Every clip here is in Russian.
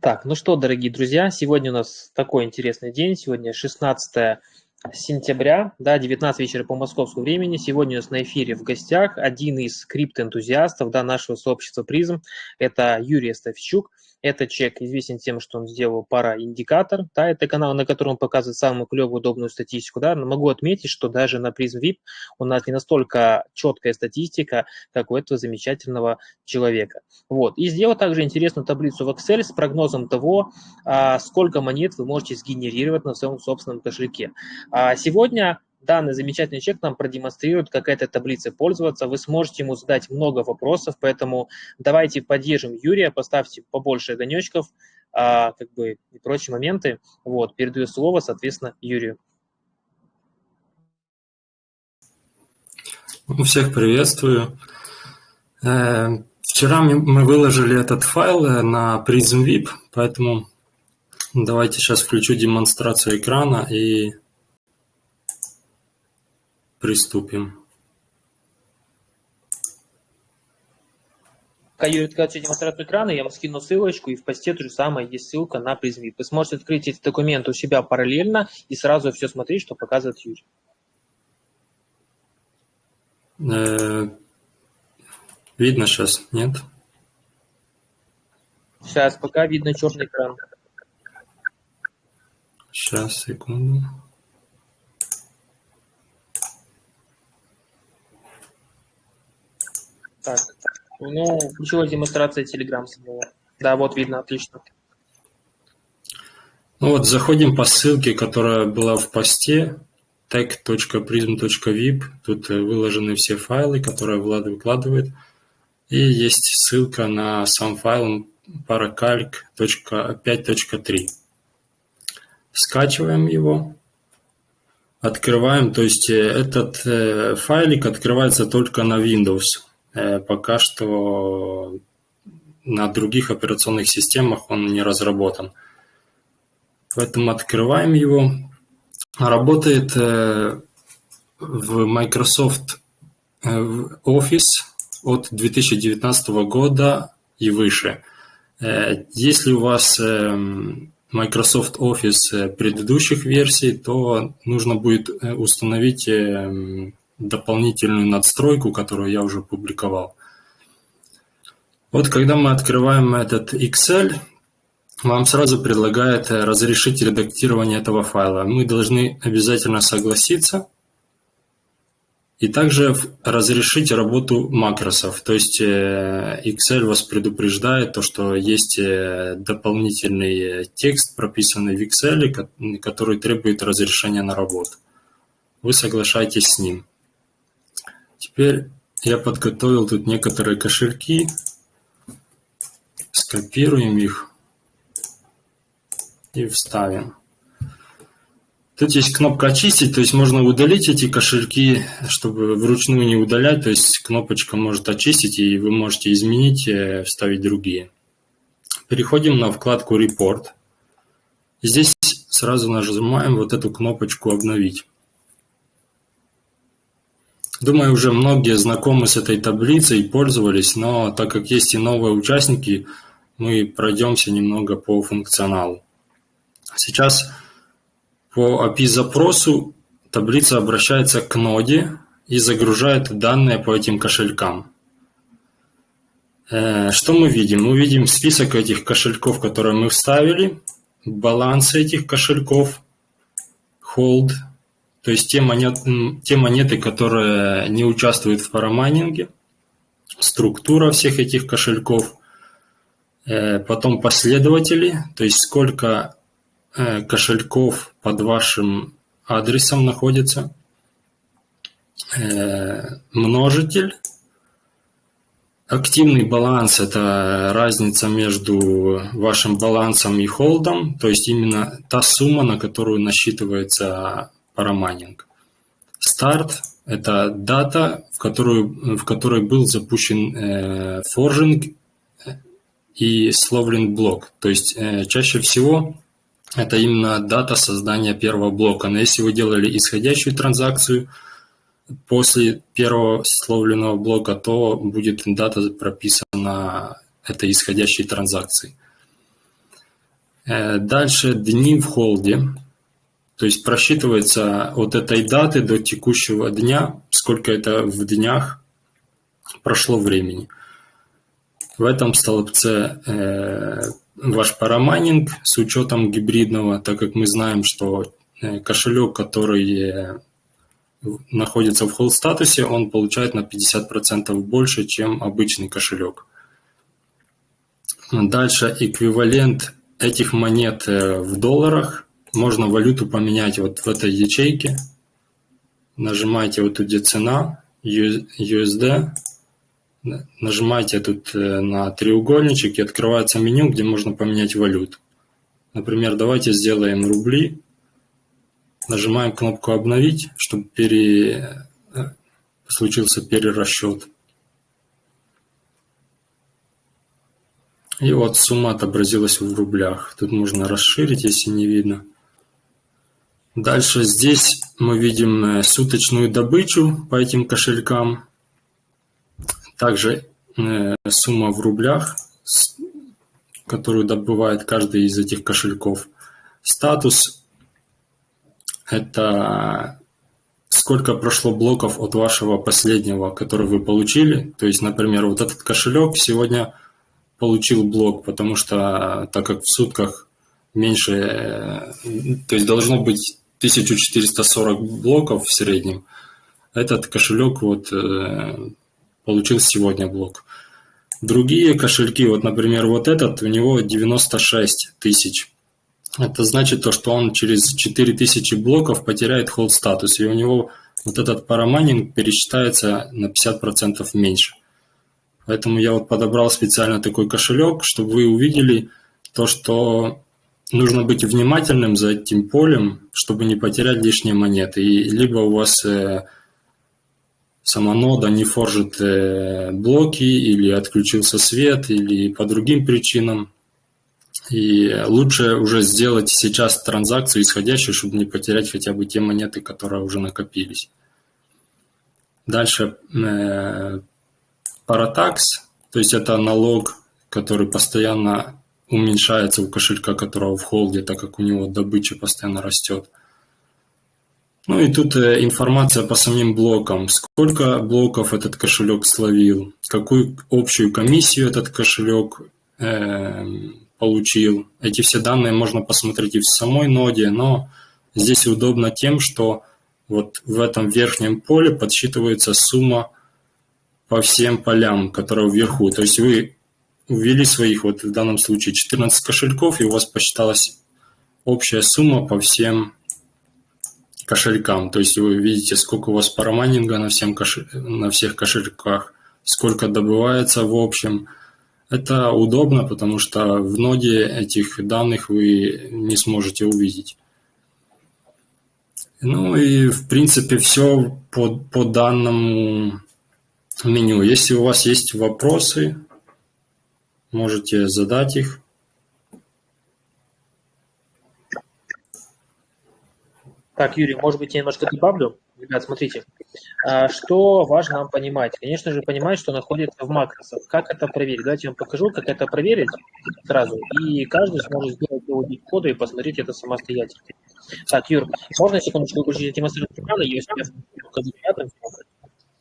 Так, ну что, дорогие друзья, сегодня у нас такой интересный день. Сегодня 16 сентября, да, 19 вечера по московскому времени. Сегодня у нас на эфире в гостях один из криптоэнтузиастов да, нашего сообщества призм. Это Юрий Ставчук. Этот человек известен тем, что он сделал параиндикатор. Да, это канал, на котором он показывает самую клевую, удобную статистику. Да. Но могу отметить, что даже на призм VIP у нас не настолько четкая статистика, как у этого замечательного человека. Вот. И сделал также интересную таблицу в Excel с прогнозом того, а, сколько монет вы можете сгенерировать на своем собственном кошельке. А сегодня данный замечательный человек нам продемонстрирует, как этой таблицей пользоваться. Вы сможете ему задать много вопросов, поэтому давайте поддержим Юрия, поставьте побольше огонечков, а, как бы и прочие моменты. Вот, передаю слово, соответственно, Юрию. Ну, всех приветствую. Э, вчера мы выложили этот файл э, на Prism VIP, поэтому давайте сейчас включу демонстрацию экрана и Приступим. Пока Юрий открывает демонстрацию экрана, я вам скину ссылочку, и в посте то же самое есть ссылка на призмит. Вы сможете открыть эти документы у себя параллельно и сразу все смотреть, что показывает Юрий. Э, видно сейчас, нет? Сейчас, пока видно черный экран. Сейчас, секунду. Так, ну, ключевая демонстрация Telegram самого. Да, вот видно, отлично. Ну вот, заходим по ссылке, которая была в посте tech.prism.vip. Тут э, выложены все файлы, которые Влад выкладывает. И есть ссылка на сам файл paracalc.5.3. Скачиваем его. Открываем, то есть э, этот э, файлик открывается только на Windows. Э, пока что на других операционных системах он не разработан. Поэтому открываем его. Работает э, в Microsoft э, Office от 2019 года и выше. Если у вас Microsoft Office предыдущих версий, то нужно будет установить дополнительную надстройку, которую я уже публиковал. Вот когда мы открываем этот Excel, вам сразу предлагает разрешить редактирование этого файла. Мы должны обязательно согласиться и также разрешить работу макросов. То есть э, Excel вас предупреждает, то, что есть э, дополнительный текст, прописанный в Excel, который требует разрешения на работу. Вы соглашаетесь с ним. Теперь я подготовил тут некоторые кошельки. Скопируем их и вставим. Тут есть кнопка «Очистить», то есть можно удалить эти кошельки, чтобы вручную не удалять. То есть кнопочка может очистить, и вы можете изменить, э, вставить другие. Переходим на вкладку «Report». Здесь сразу нажимаем вот эту кнопочку «Обновить». Думаю, уже многие знакомы с этой таблицей пользовались, но так как есть и новые участники, мы пройдемся немного по функционалу. Сейчас по API-запросу таблица обращается к ноде и загружает данные по этим кошелькам. Э, что мы видим? Мы видим список этих кошельков, которые мы вставили, баланс этих кошельков, hold – то есть те монеты, те монеты, которые не участвуют в парамайнинге, структура всех этих кошельков, э, потом последователи, то есть сколько э, кошельков под вашим адресом находится, э, множитель, Активный баланс – это разница между вашим балансом и холдом, то есть именно та сумма, на которую насчитывается парамайнинг. Старт – это дата, в, которую, в которой был запущен э, форжинг и словлен блок. То есть э, чаще всего это именно дата создания первого блока. Но если вы делали исходящую транзакцию после первого словленного блока, то будет дата прописана этой исходящей транзакции. Э, дальше дни в холде. То есть просчитывается от этой даты до текущего дня, сколько это в днях прошло времени. В этом столбце э, ваш парамайнинг с учетом гибридного, так как мы знаем, что э, кошелек, который находится в холд статусе, он получает на 50% больше, чем обычный кошелек. Дальше эквивалент этих монет э, в долларах. Можно валюту поменять вот в этой ячейке. Нажимаете вот тут где цена, USD. Нажимаете тут э, на треугольничек и открывается меню, где можно поменять валюту. Например, давайте сделаем рубли. Нажимаем кнопку «Обновить», чтобы пере... Э, случился перерасчет. И вот сумма отобразилась в рублях. Тут можно расширить, если не видно. Дальше здесь мы видим э, суточную добычу по этим кошелькам. Также э, сумма в рублях, которую добывает каждый из этих кошельков. Статус – это сколько прошло блоков от вашего последнего, который вы получили. То есть, например, вот этот кошелек сегодня – получил блок, потому что так как в сутках меньше, э, то есть должно быть 1440 блоков в среднем, этот кошелек вот э, получил сегодня блок. Другие кошельки, вот, например, вот этот, у него 96 тысяч. Это значит то, что он через 4000 блоков потеряет холд статус, и у него вот этот парамайнинг пересчитается на 50% меньше. Поэтому я вот подобрал специально такой кошелек, чтобы вы увидели то, что нужно быть внимательным за этим полем, чтобы не потерять лишние монеты. И либо у вас э, сама нода не форжит э, блоки, или отключился свет, или по другим причинам. И лучше уже сделать сейчас транзакцию исходящую, чтобы не потерять хотя бы те монеты, которые уже накопились. Дальше э, Паратакс, то есть это налог, который постоянно уменьшается у кошелька, которого в холде, так как у него добыча постоянно растет. Ну и тут э, информация по самим блокам. Сколько блоков этот кошелек словил, какую общую комиссию этот кошелек э, получил. Эти все данные можно посмотреть и в самой ноде, но здесь удобно тем, что вот в этом верхнем поле подсчитывается сумма по всем полям, которые вверху. То есть вы ввели своих, вот в данном случае 14 кошельков, и у вас посчиталась общая сумма по всем кошелькам. То есть вы видите, сколько у вас парамайнинга на, всем кошель... на всех кошельках, сколько добывается в общем. Это удобно, потому что в ноде этих данных вы не сможете увидеть. Ну и в принципе все по, по данному меню. Если у вас есть вопросы, можете задать их. Так, Юрий, может быть, я немножко добавлю? Ребят, смотрите, а, что важно нам понимать? Конечно же, понимать, что находится в макросах. Как это проверить? Давайте я вам покажу, как это проверить сразу. И каждый сможет сделать аудит кода и посмотреть это самостоятельно. Так, Юр, можно секундочку выключить демонстрацию экрана, если я покажу рядом?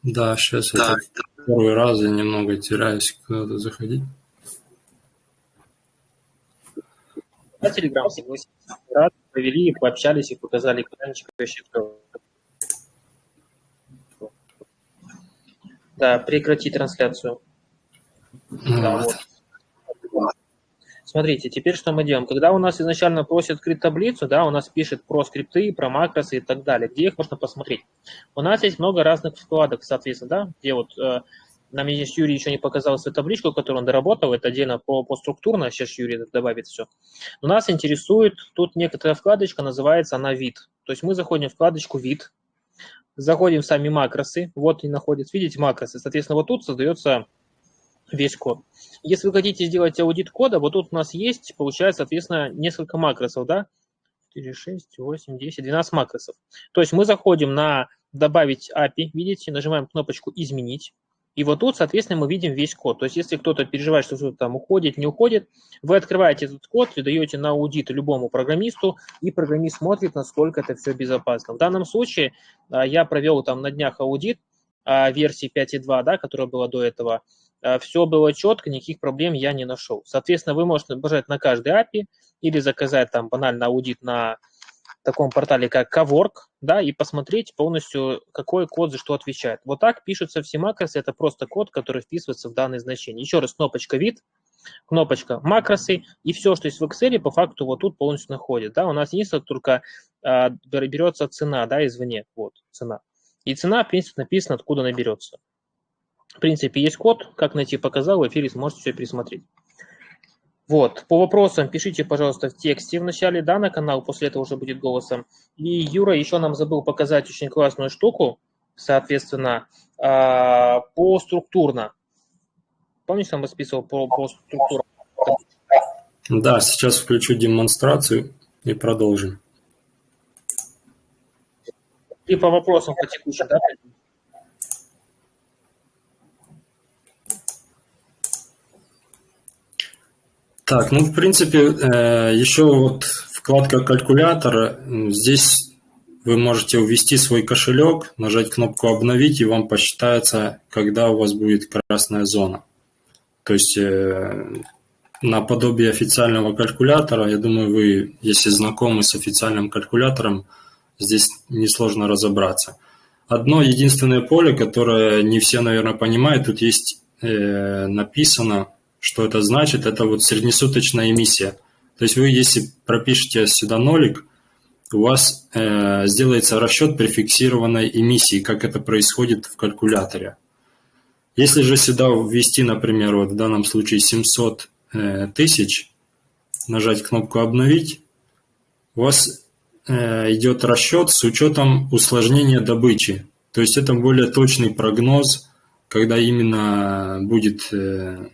Да, сейчас да. это первый раз я немного теряюсь куда-то заходить. На Телеграм рад, провели, пообщались и показали экранчик кто. Да, прекрати трансляцию. Ну, да, вот. вот. Смотрите, теперь что мы делаем? Когда у нас изначально просят открыть таблицу, да, у нас пишет про скрипты, про макросы и так далее, где их можно посмотреть. У нас есть много разных вкладок, соответственно, да, где вот э, нам здесь Юрий еще не показал свою табличку, которую он доработал, это отдельно по, по структурно, сейчас Юрий добавит все. Но нас интересует тут некоторая вкладочка, называется она вид. То есть мы заходим в вкладочку вид, заходим в сами макросы, вот и находится, видите, макросы. Соответственно, вот тут создается весь код. Если вы хотите сделать аудит кода, вот тут у нас есть, получается, соответственно, несколько макросов, да? 4, 6, 8, 10, 12 макросов. То есть мы заходим на «Добавить API», видите, нажимаем кнопочку «Изменить». И вот тут, соответственно, мы видим весь код. То есть, если кто-то переживает, что что-то там уходит, не уходит, вы открываете этот код, передаете на аудит любому программисту, и программист смотрит, насколько это все безопасно. В данном случае а, я провел там на днях аудит а, версии 5.2, да, которая была до этого. А, все было четко, никаких проблем я не нашел. Соответственно, вы можете набрать на каждый API или заказать там банально аудит на таком портале, как Cowork, да, и посмотреть полностью, какой код за что отвечает. Вот так пишутся все макросы, это просто код, который вписывается в данное значение. Еще раз, кнопочка вид, кнопочка макросы, и все, что есть в Excel, по факту вот тут полностью находит. Да, у нас единственное только а, берется цена, да, извне, вот, цена. И цена, в принципе, написана, откуда она берется. В принципе, есть код, как найти, показал, в эфире сможете все пересмотреть. Вот, по вопросам пишите, пожалуйста, в тексте в начале, да, на канал, после этого уже будет голосом. И Юра еще нам забыл показать очень классную штуку, соответственно, а, по структурно. Помнишь, там расписывал по, по структурам? Да, сейчас включу демонстрацию и продолжим. И по вопросам по текущим, да? Так, ну, в принципе, э, еще вот вкладка калькулятора. Здесь вы можете ввести свой кошелек, нажать кнопку «Обновить», и вам посчитается, когда у вас будет красная зона. То есть, э, наподобие официального калькулятора, я думаю, вы, если знакомы с официальным калькулятором, здесь несложно разобраться. Одно единственное поле, которое не все, наверное, понимают, тут есть э, написано что это значит? Это вот среднесуточная эмиссия. То есть вы, если пропишете сюда нолик, у вас э, сделается расчет при фиксированной эмиссии, как это происходит в калькуляторе. Если же сюда ввести, например, вот в данном случае 700 э, тысяч, нажать кнопку «Обновить», у вас э, идет расчет с учетом усложнения добычи. То есть это более точный прогноз, когда именно будет э,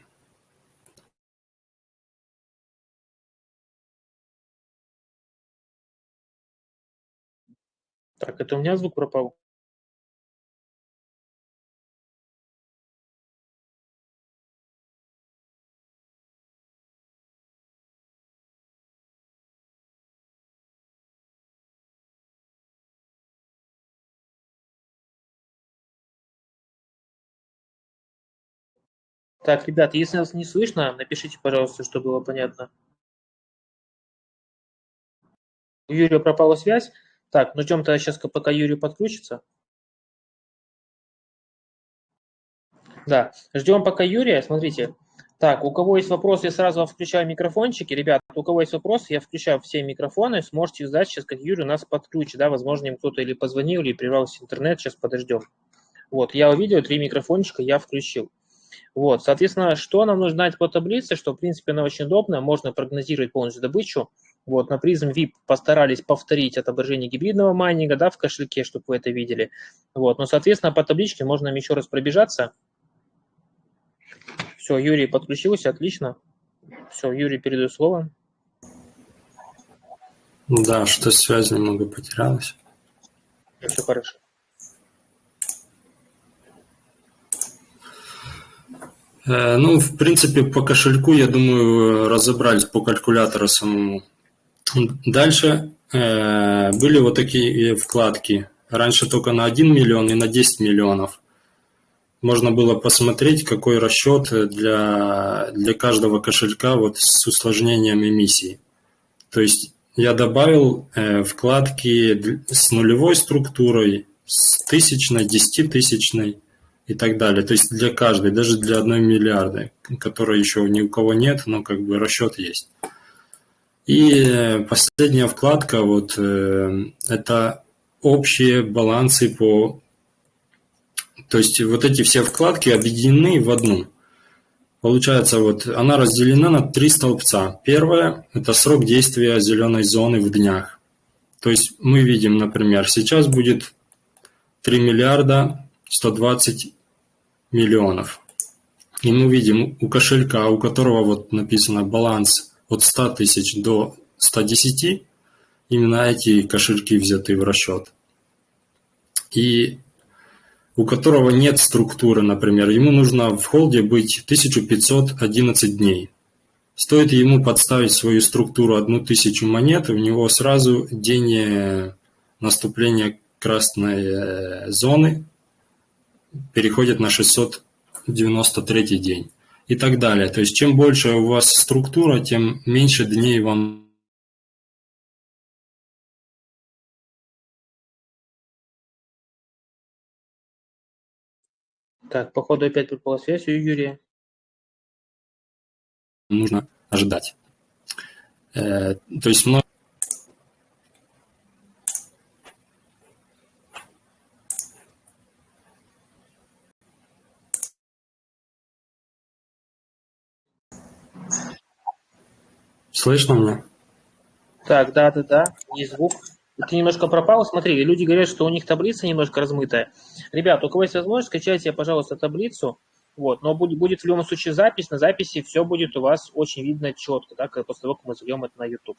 Так, это у меня звук пропал? Так, ребят, если нас не слышно, напишите, пожалуйста, чтобы было понятно. Юрия пропала связь. Так, ну ждем тогда сейчас, пока Юрий подключится. Да, ждем пока Юрия. Смотрите, так, у кого есть вопросы, я сразу включаю микрофончики. Ребят, у кого есть вопросы, я включаю все микрофоны. Сможете ждать сейчас, как Юрий нас подключит. Да, возможно, им кто-то или позвонил, или прервался интернет. Сейчас подождем. Вот, я увидел, три микрофончика я включил. Вот, соответственно, что нам нужно знать по таблице, что, в принципе, она очень удобная. Можно прогнозировать полностью добычу. Вот, на призм VIP постарались повторить отображение гибридного майнинга, да, в кошельке, чтобы вы это видели. Вот, но, соответственно, по табличке можно нам еще раз пробежаться. Все, Юрий подключился, отлично. Все, Юрий, передаю слово. Да, что связь немного потерялась. Все хорошо. Э, ну, в принципе, по кошельку, я думаю, разобрались по калькулятору самому. Дальше э, были вот такие вкладки. Раньше только на 1 миллион и на 10 миллионов. Можно было посмотреть, какой расчет для, для каждого кошелька вот с усложнением эмиссии. То есть я добавил э, вкладки с нулевой структурой, с тысячной, десятитысячной и так далее. То есть для каждой, даже для одной миллиарда, которой еще ни у кого нет, но как бы расчет есть. И последняя вкладка, вот э, это общие балансы по... То есть вот эти все вкладки объединены в одну. Получается, вот она разделена на три столбца. Первое – это срок действия зеленой зоны в днях. То есть мы видим, например, сейчас будет 3 миллиарда 120 миллионов. И мы видим у кошелька, у которого вот написано баланс от 100 тысяч до 110, именно эти кошельки взяты в расчет. И у которого нет структуры, например, ему нужно в холде быть 1511 дней. Стоит ему подставить свою структуру одну тысячу монет, у него сразу день э, наступления красной э, зоны переходит на 693 день и так далее. То есть чем больше у вас структура, тем меньше дней вам Так, походу опять пропала связь у Юрия. нужно ожидать. Э, то есть Слышно меня? Так, да, да, да, есть звук. Ты немножко пропал. Смотри, люди говорят, что у них таблица немножко размытая. Ребят, у кого есть возможность, скачайте, пожалуйста, таблицу. Вот, но будет, будет в любом случае запись. На записи все будет у вас очень видно четко, да, после того, как мы зальем это на YouTube.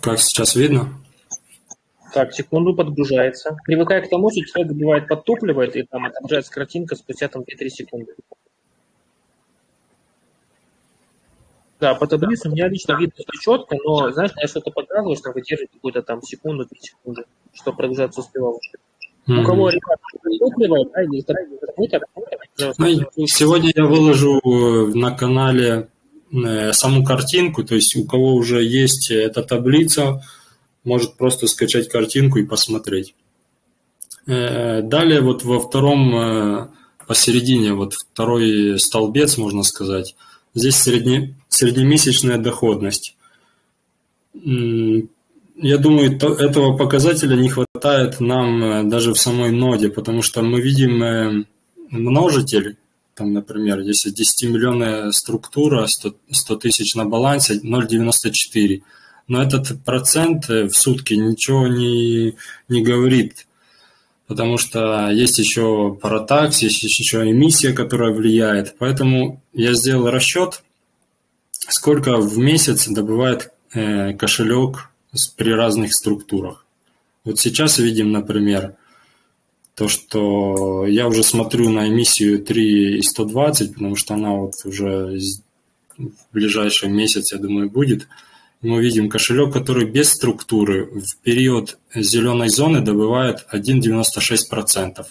Как сейчас видно? Так, секунду, подгружается. Привыкая к тому, что человек бывает подтупливает, и там отображается картинка спустя там 2-3 секунды. Да, по таблице у меня лично видно все четко, но, знаешь, я что-то показываю, что выдерживает какую-то там секунду, 3 секунды, что прогружаться успевал. Mm-hmm. У кого подтупливает, да, или ну, Сегодня я выложу на канале э, саму картинку, то есть у кого уже есть эта таблица, может просто скачать картинку и посмотреть. Э, далее вот во втором э, посередине, вот второй столбец, можно сказать, здесь средне, среднемесячная доходность. Я думаю, этого показателя не хватает нам э, даже в самой ноде, потому что мы видим множитель, там, например, если 10-миллионная структура, 100 тысяч на балансе, 0,94 но этот процент э, в сутки ничего не, не говорит, потому что есть еще паратакс, есть еще эмиссия, которая влияет. Поэтому я сделал расчет, сколько в месяц добывает э, кошелек при разных структурах. Вот сейчас видим, например, то, что я уже смотрю на эмиссию 3,120, потому что она вот уже в ближайший месяц, я думаю, будет – мы видим кошелек, который без структуры в период зеленой зоны добывает 1,96%.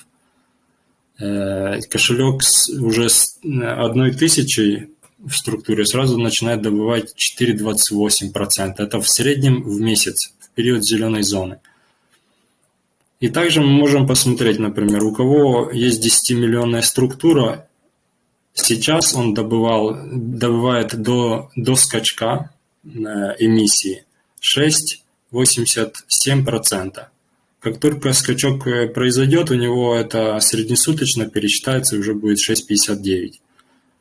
Э, кошелек с уже с одной тысячей в структуре сразу начинает добывать 4,28%. Это в среднем в месяц, в период зеленой зоны. И также мы можем посмотреть, например, у кого есть 10-миллионная структура, сейчас он добывал, добывает до, до скачка эмиссии 6,87%. Как только скачок э, произойдет, у него это среднесуточно пересчитается и уже будет 6,59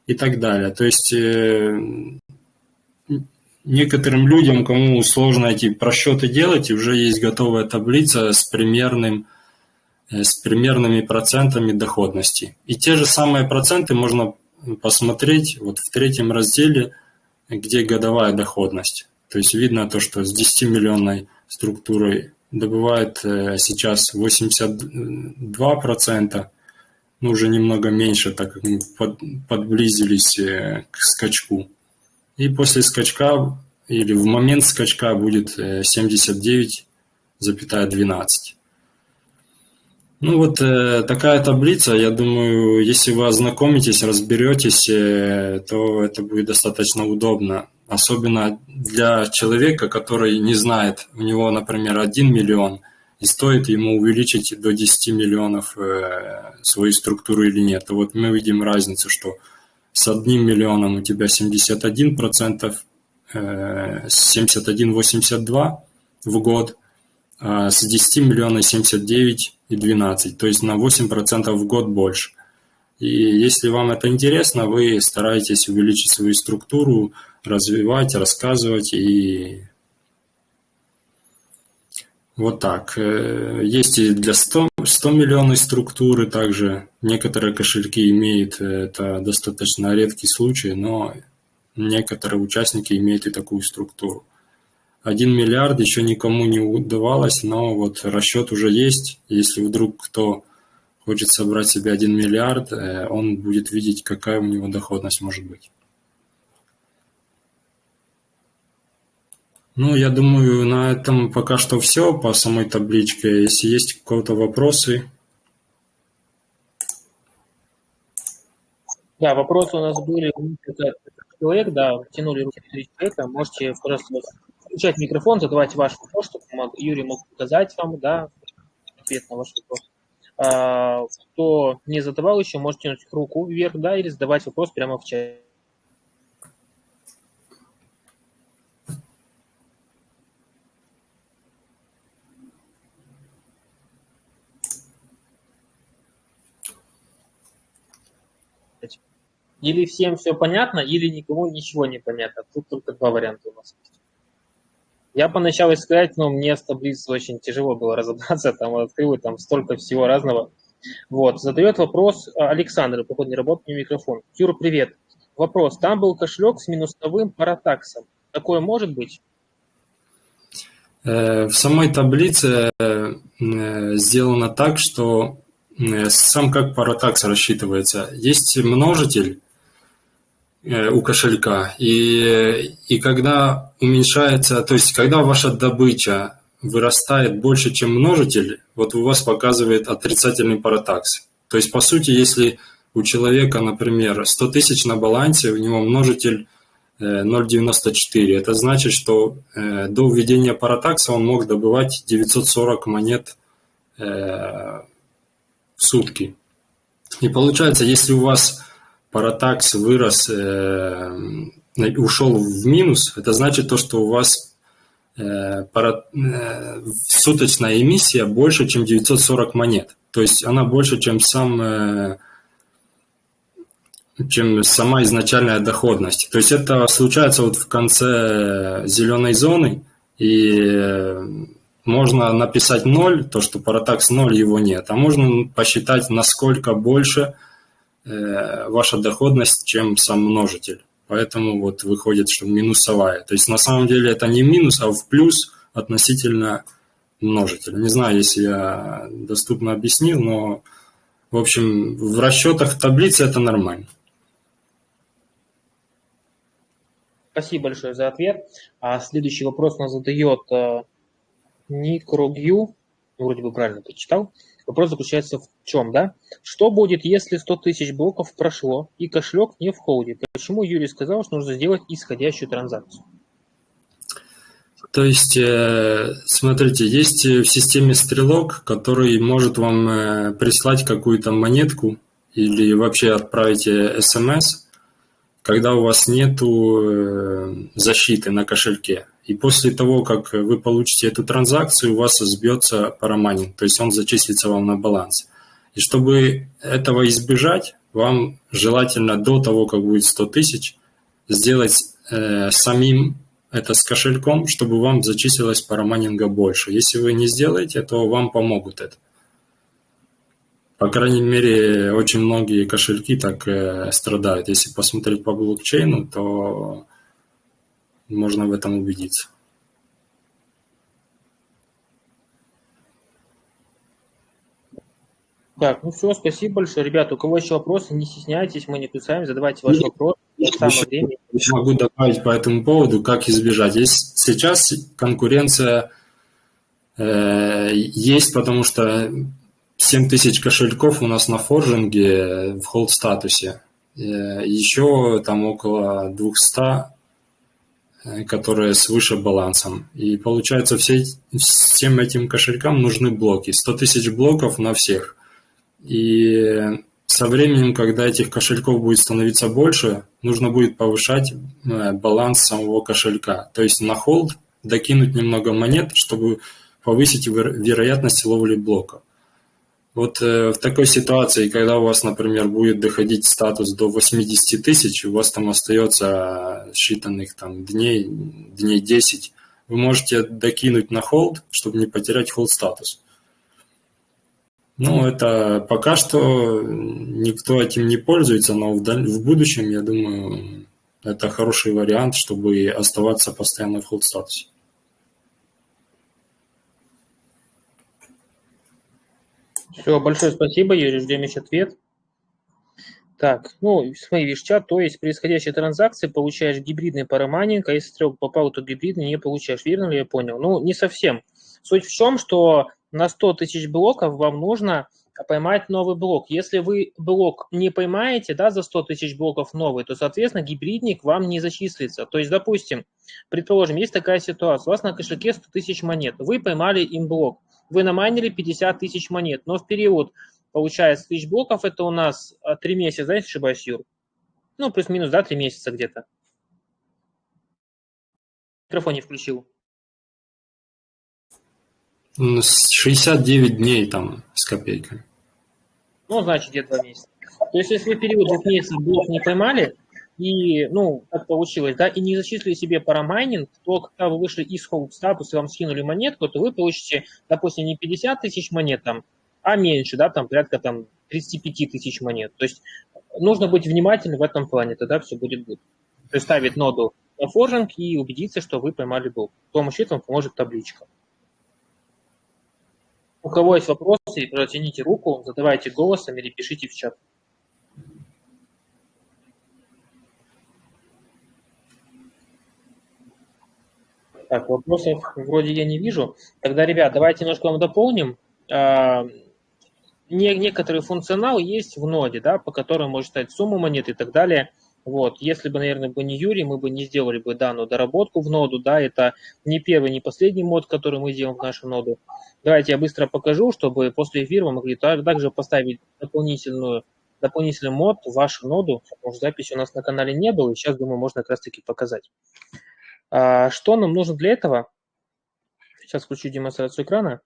и так далее. То есть э, некоторым людям, кому сложно эти просчеты делать, уже есть готовая таблица с примерным э, с примерными процентами доходности. И те же самые проценты можно посмотреть вот в третьем разделе – где годовая доходность. То есть видно то, что с 10-миллионной структурой добывает э, сейчас 82%, ну уже немного меньше, так как мы подблизились э, к скачку. И после скачка или в момент скачка будет 79,12. Ну вот э, такая таблица, я думаю, если вы ознакомитесь, разберетесь, э, то это будет достаточно удобно. Особенно для человека, который не знает, у него, например, 1 миллион, и стоит ему увеличить до 10 миллионов э, свою структуру или нет. Вот мы видим разницу, что с одним миллионом у тебя 71%, э, 71,82 в год, а с 10 миллионов 79 и 12, то есть на 8% в год больше. И если вам это интересно, вы стараетесь увеличить свою структуру, развивать, рассказывать и вот так. Э, есть и для 100, 100 миллионной структуры также. Некоторые кошельки имеют, э, это достаточно редкий случай, но некоторые участники имеют и такую структуру. Один миллиард еще никому не удавалось, но вот расчет уже есть. Если вдруг кто хочет собрать себе один миллиард, э, он будет видеть, какая у него доходность может быть. Ну, я думаю, на этом пока что все по самой табличке. Если есть какие-то вопросы. Да, вопросы у нас были. Человек, да, тянули руки человека. Можете просто включать микрофон, задавать ваш вопрос, чтобы Юрий мог показать вам, да, ответ на ваш вопрос. А, кто не задавал еще, можете тянуть руку вверх, да, или задавать вопрос прямо в чате. Или всем все понятно, или никому ничего не понятно. Тут только два варианта у нас есть. Я поначалу сказать, но мне с таблицей очень тяжело было разобраться, там открыл, там столько всего разного. Вот, задает вопрос Александр, походу не работает микрофон. Юра, привет. Вопрос, там был кошелек с минусовым паратаксом. Такое может быть? Э, в самой таблице э, сделано так, что сам как паратакс рассчитывается. Есть множитель, Э, у кошелька. И, и когда уменьшается, то есть когда ваша добыча вырастает больше, чем множитель, вот у вас показывает отрицательный паратакс. То есть, по сути, если у человека, например, 100 тысяч на балансе, у него множитель 0,94. Э, Это значит, что э, до введения паратакса он мог добывать 940 монет в сутки. И получается, если у вас паратакс вырос, э, ушел в минус, это значит то, что у вас э, пара, э, суточная эмиссия больше, чем 940 монет. То есть она больше, чем сам чем сама изначальная доходность. То есть это случается вот в конце зеленой зоны, и можно написать 0, то, что паратакс 0, его нет, а можно посчитать, насколько больше – ваша доходность, чем сам множитель. Поэтому вот выходит, что минусовая. То есть на самом деле это не минус, а в плюс относительно множителя. Не знаю, если я доступно объяснил, но в общем в расчетах таблицы это нормально. Спасибо большое за ответ. А следующий вопрос нас задает э, Никрогью, вроде бы правильно прочитал. Вопрос заключается в чем, да? Что будет, если 100 тысяч блоков прошло и кошелек не в холде? Почему Юрий сказал, что нужно сделать исходящую транзакцию? То есть, э, смотрите, есть в системе стрелок, который может вам э, прислать какую-то монетку или вообще отправить смс, когда у вас нету э, защиты на кошельке. И после того, как вы получите эту транзакцию, у вас сбьется парамайнинг, то есть он зачислится вам на баланс. И чтобы этого избежать, вам желательно до того, как будет 100 тысяч, сделать э, самим это с кошельком, чтобы вам зачислилось парамайнинга больше. Если вы не сделаете, то вам помогут это. По крайней мере, очень многие кошельки так э, страдают. Если посмотреть по блокчейну, то можно в этом убедиться. Так, ну все, спасибо большое. Ребята, у кого еще вопросы, не стесняйтесь, мы не кусаем, задавайте ваш вопрос. Еще, еще могу добавить по этому поводу, как избежать. Есть, сейчас конкуренция э, есть, потому что 7 тысяч кошельков у нас на форжинге в холд статусе. Э, еще там около 200 Э, которые свыше балансом. И получается, все, всем этим кошелькам нужны блоки. 100 тысяч блоков на всех. И со временем, когда этих кошельков будет становиться больше, нужно будет повышать э, баланс самого кошелька. То есть на холд докинуть немного монет, чтобы повысить вероятность ловли блоков. Вот э, в такой ситуации, когда у вас, например, будет доходить статус до 80 тысяч, у вас там остается считанных там дней, дней 10, вы можете докинуть на холд, чтобы не потерять холд статус. Ну, это пока что никто этим не пользуется, но в, даль... в будущем, я думаю, это хороший вариант, чтобы оставаться постоянно в hold статусе. Все, большое спасибо, Юрий, ждем еще ответ. Так, ну, смотри, видишь, чат, то есть при исходящей транзакции получаешь гибридный парамайнинг, а если стрелка попал, то гибридный не получаешь. Верно ли я понял? Ну, не совсем. Суть в чем, что на 100 тысяч блоков вам нужно поймать новый блок. Если вы блок не поймаете, да, за 100 тысяч блоков новый, то, соответственно, гибридник вам не зачислится. То есть, допустим, предположим, есть такая ситуация, у вас на кошельке 100 тысяч монет, вы поймали им блок, вы намайнили 50 тысяч монет, но в период Получается, тысяч блоков это у нас 3 а, месяца, да, если ошибаюсь, Юр? Ну, плюс-минус, да, 3 месяца где-то. Микрофон не включил. 69 дней там с копейкой. Ну, значит, где-то 2 месяца. То есть, если вы период двух месяцев блок не поймали, и, ну, так получилось, да, и не зачислили себе парамайнинг, то когда вы вышли из холд статуса и вам скинули монетку, то вы получите, допустим, не 50 тысяч монет там, а меньше, да, там порядка там 35 тысяч монет. То есть нужно быть внимательным в этом плане, тогда все будет good. То есть ставить ноду на форжинг и убедиться, что вы поймали блок. С помощью этого поможет табличка. У кого есть вопросы, протяните руку, задавайте голосом или пишите в чат. Так, вопросов вроде я не вижу. Тогда, ребят, давайте немножко вам дополним. А, не, некоторый функционал есть в ноде, да, по которому может стать сумма монет и так далее. Вот. Если бы, наверное, бы не Юрий, мы бы не сделали бы данную доработку в ноду, да, это не первый, не последний мод, который мы делаем в нашу ноду. Давайте я быстро покажу, чтобы после эфира мы могли также поставить дополнительную, дополнительный мод в вашу ноду, потому что записи у нас на канале не было, и сейчас, думаю, можно как раз-таки показать. А, что нам нужно для этого? Сейчас включу демонстрацию экрана.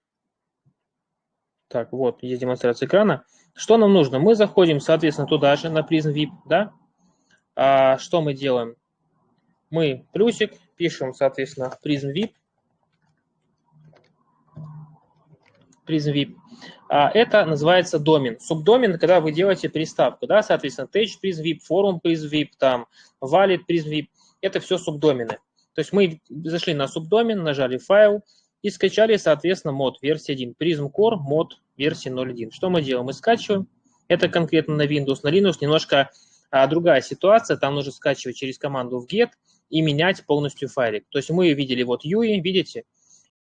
Так, вот, есть демонстрация экрана. Что нам нужно? Мы заходим, соответственно, туда же, на призм VIP, да? А что мы делаем? Мы плюсик, пишем, соответственно, призм VIP. Призм VIP. А это называется домен. Субдомен, когда вы делаете приставку, да, соответственно, Tech призм VIP, форум призм VIP, там, Valid призм VIP. Это все субдомены. То есть мы зашли на субдомен, нажали файл, и скачали, соответственно, мод версии 1. Prism Core мод версии 0.1. Что мы делаем? Мы скачиваем. Это конкретно на Windows, на Linux немножко а, другая ситуация. Там нужно скачивать через команду в get и менять полностью файлик. То есть мы видели вот UI, видите?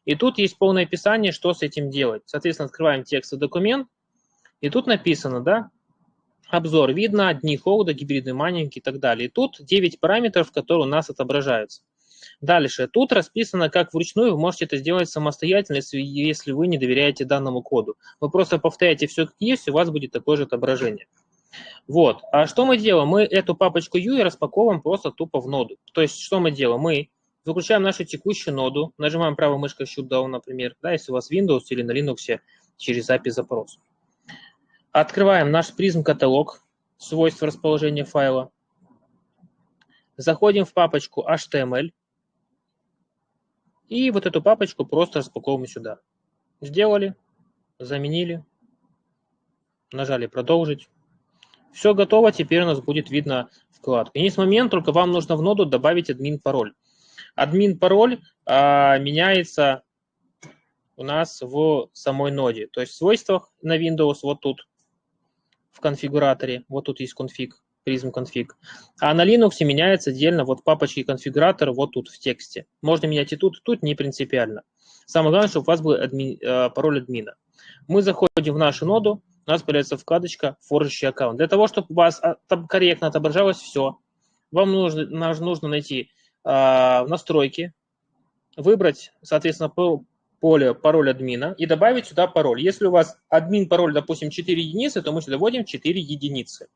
И тут есть полное описание, что с этим делать. Соответственно, открываем текстовый документ, и тут написано, да, обзор видно, дни холода, гибридный майнинг и так далее. И тут 9 параметров, которые у нас отображаются. Дальше. Тут расписано, как вручную вы можете это сделать самостоятельно, если вы не доверяете данному коду. Вы просто повторяете все как есть, у вас будет такое же отображение. Вот. А что мы делаем? Мы эту папочку UI распаковываем просто тупо в ноду. То есть, что мы делаем? Мы выключаем нашу текущую ноду, нажимаем правой мышкой Shutdown, например, да, если у вас Windows или на Linux через API запрос. Открываем наш призм каталог, свойства расположения файла. Заходим в папочку HTML, и вот эту папочку просто распаковываем сюда. Сделали, заменили, нажали «Продолжить». Все готово, теперь у нас будет видно вкладка. И с момент, только вам нужно в ноду добавить админ-пароль. Админ-пароль а, меняется у нас в самой ноде. То есть в свойствах на Windows вот тут, в конфигураторе, вот тут есть конфиг. Prism config. А на Linux меняется отдельно вот папочки конфигуратора вот тут в тексте. Можно менять и тут, и тут, не принципиально. Самое главное, чтобы у вас был адми, э, пароль админа. Мы заходим в нашу ноду, у нас появляется вкладочка «Форжащий аккаунт». Для того, чтобы у вас там корректно отображалось все, вам нужно, нужно найти э, настройки, выбрать, соответственно, поле пароль админа и добавить сюда пароль. Если у вас админ пароль, допустим, 4 единицы, то мы сюда вводим 4 единицы.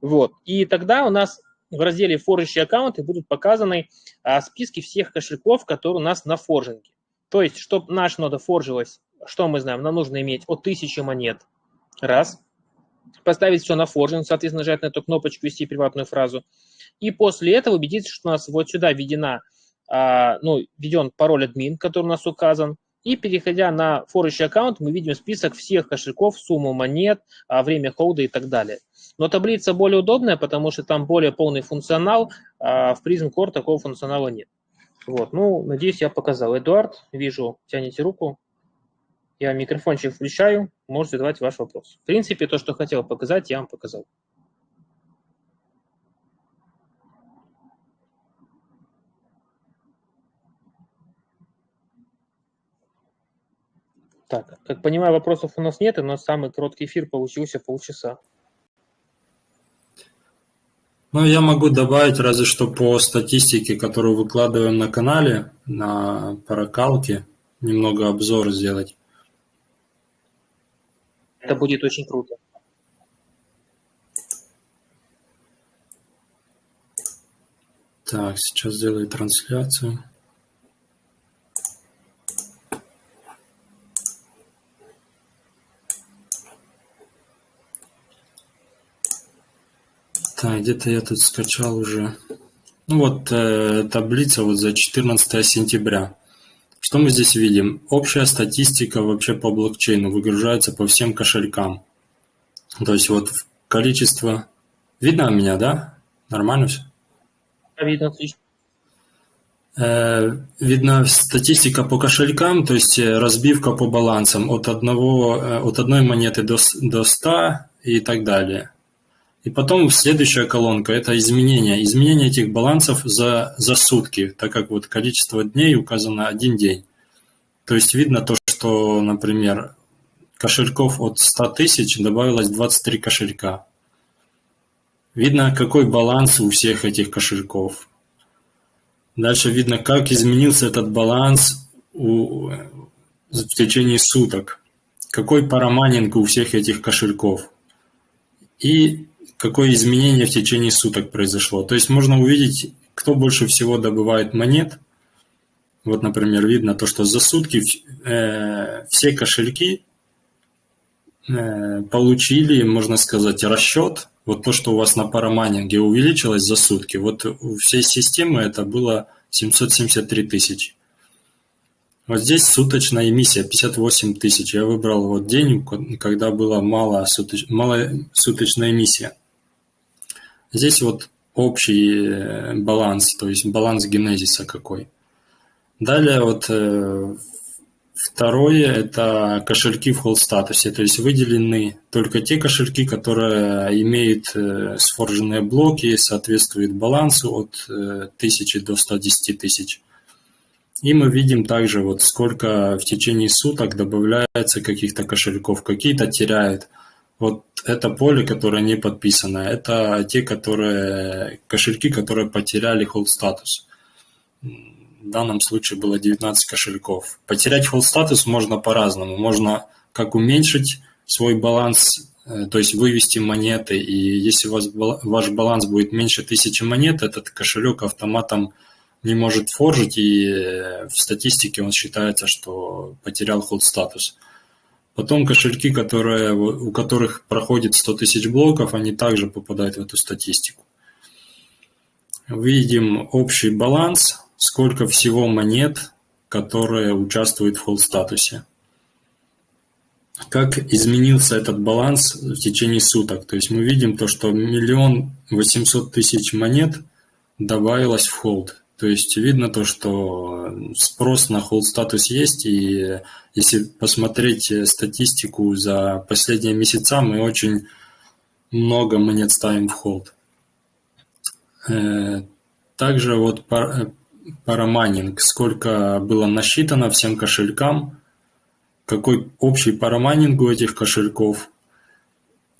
Вот. И тогда у нас в разделе форжащие аккаунты будут показаны а, списки всех кошельков, которые у нас на форжинге. То есть, чтобы наша нода форжилась, что мы знаем, нам нужно иметь от 1000 монет. Раз. Поставить все на форжинг, соответственно, нажать на эту кнопочку «Ввести приватную фразу». И после этого убедиться, что у нас вот сюда введена, а, ну, введен пароль админ, который у нас указан. И переходя на форжащий аккаунт, мы видим список всех кошельков, сумму монет, а, время холда и так далее. Но таблица более удобная, потому что там более полный функционал, а в Prism Core такого функционала нет. Вот, ну, надеюсь, я показал. Эдуард, вижу, тянете руку. Я микрофончик включаю, можете задавать ваш вопрос. В принципе, то, что хотел показать, я вам показал. Так, как понимаю, вопросов у нас нет, но самый короткий эфир получился полчаса. Ну, я могу добавить разве что по статистике, которую выкладываем на канале, на паракалке, немного обзор сделать. Это будет очень круто. Так, сейчас сделаю трансляцию. Так, где-то я тут скачал уже. Ну вот э, таблица вот за 14 сентября. Что мы здесь видим? Общая статистика вообще по блокчейну выгружается по всем кошелькам. То есть вот количество... Видно меня, да? Нормально все? Видно, отлично. Э, видно статистика по кошелькам, то есть э, разбивка по балансам от, одного, э, от одной монеты до, до 100 и так далее. И потом следующая колонка – это изменения. Изменения этих балансов за, за сутки, так как вот количество дней указано один день. То есть видно то, что, например, кошельков от 100 тысяч добавилось 23 кошелька. Видно, какой баланс у всех этих кошельков. Дальше видно, как изменился этот баланс у, в течение суток. Какой парамайнинг у всех этих кошельков. И какое изменение в течение суток произошло. То есть можно увидеть, кто больше всего добывает монет. Вот, например, видно то, что за сутки э, все кошельки э, получили, можно сказать, расчет. Вот то, что у вас на парамайнинге увеличилось за сутки. Вот у всей системы это было 773 тысячи. Вот здесь суточная эмиссия 58 тысяч. Я выбрал вот день, когда была мало, суточ... мало суточная эмиссия. Здесь вот общий э, баланс, то есть баланс генезиса какой. Далее вот э, второе – это кошельки в холд статусе, то есть выделены только те кошельки, которые имеют э, сфорженные блоки, соответствуют балансу от 1000 до 110 тысяч. И мы видим также, вот сколько в течение суток добавляется каких-то кошельков, какие-то теряют. Вот это поле, которое не подписано, это те, которые кошельки, которые потеряли hold статус. В данном случае было 19 кошельков. Потерять hold статус можно по-разному. Можно как уменьшить свой баланс, э, то есть вывести монеты, и если у вас ваш баланс будет меньше тысячи монет, этот кошелек автоматом не может форжить, и э, в статистике он считается, что потерял hold статус. Потом кошельки, которые, у которых проходит 100 тысяч блоков, они также попадают в эту статистику. Видим общий баланс, сколько всего монет, которые участвуют в холл статусе. Как изменился этот баланс в течение суток. То есть мы видим то, что миллион восемьсот тысяч монет добавилось в холд. То есть видно то, что спрос на hold статус есть, и если посмотреть статистику за последние месяца, мы очень много монет ставим в холд. Э, также вот парамайнинг, сколько было насчитано всем кошелькам, какой общий парамайнинг у этих кошельков,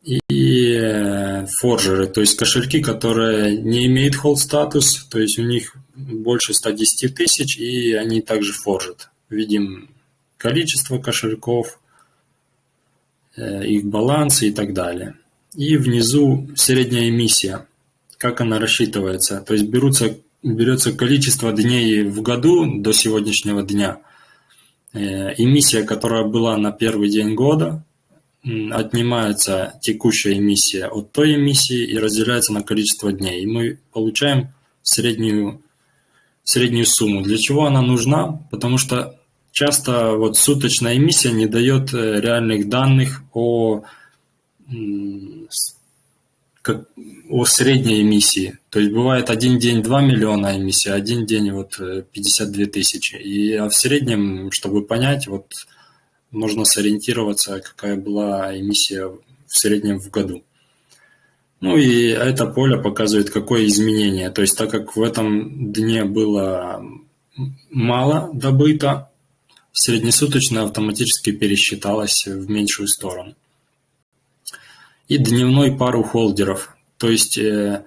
и э, форжеры, то есть кошельки, которые не имеют hold статус, то есть у них больше 110 тысяч, и они также форжат. Видим количество кошельков, э, их балансы и так далее. И внизу средняя эмиссия, как она рассчитывается. То есть берутся, берется количество дней в году до сегодняшнего дня. Э, эмиссия, которая была на первый день года, отнимается текущая эмиссия от той эмиссии и разделяется на количество дней. И мы получаем среднюю, среднюю сумму. Для чего она нужна? Потому что часто вот суточная эмиссия не дает э, реальных данных о как о средней эмиссии. То есть бывает один день 2 миллиона эмиссии, один день вот 52 тысячи. И а в среднем, чтобы понять, вот можно сориентироваться, какая была эмиссия в среднем в году. Ну и это поле показывает, какое изменение. То есть так как в этом дне было мало добыто, среднесуточно автоматически пересчиталось в меньшую сторону. И дневной пару холдеров. То есть, э,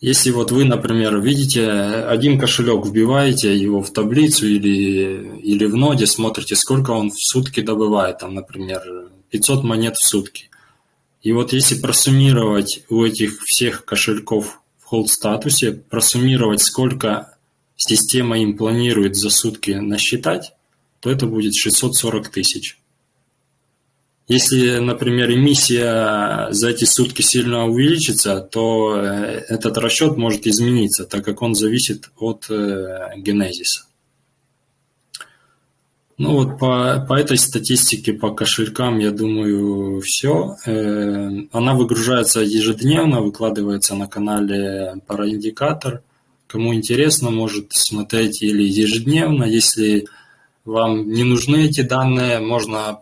если вот вы, например, видите один кошелек, вбиваете его в таблицу или, или в ноде, смотрите, сколько он в сутки добывает, там, например, 500 монет в сутки. И вот если просуммировать у этих всех кошельков в холд статусе, просуммировать, сколько система им планирует за сутки насчитать, то это будет 640 тысяч. Если, например, эмиссия за эти сутки сильно увеличится, то э, этот расчет может измениться, так как он зависит от э, генезиса. Ну вот по, по этой статистике, по кошелькам, я думаю, все. Э, она выгружается ежедневно, выкладывается на канале Параиндикатор. Кому интересно, может смотреть или ежедневно. Если вам не нужны эти данные, можно